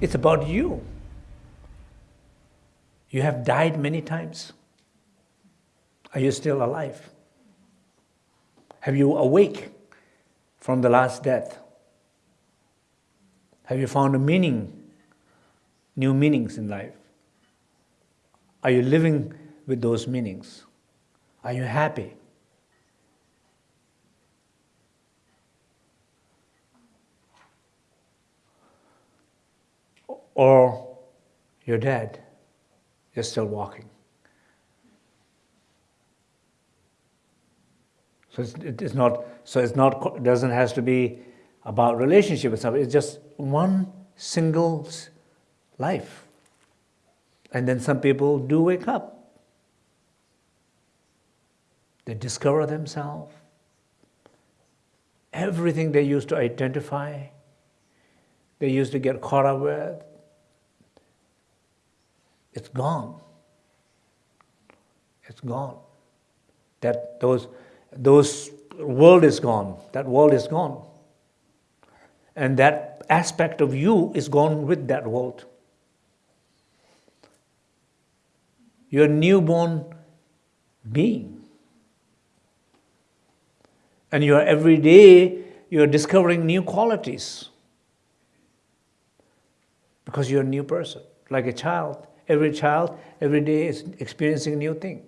It's about you. You have died many times. Are you still alive? Have you awake from the last death? Have you found a meaning, new meanings in life? Are you living with those meanings? Are you happy? Or you're dead, you're still walking. So it's, it's not, so it's not, doesn't has to be about relationship with somebody, it's just one single life. And then some people do wake up. They discover themselves. Everything they used to identify, they used to get caught up with, it's gone. It's gone. That those, those world is gone. That world is gone. And that aspect of you is gone with that world. You're a newborn being. And you are every day, you're discovering new qualities. Because you're a new person, like a child. Every child, every day is experiencing new thing.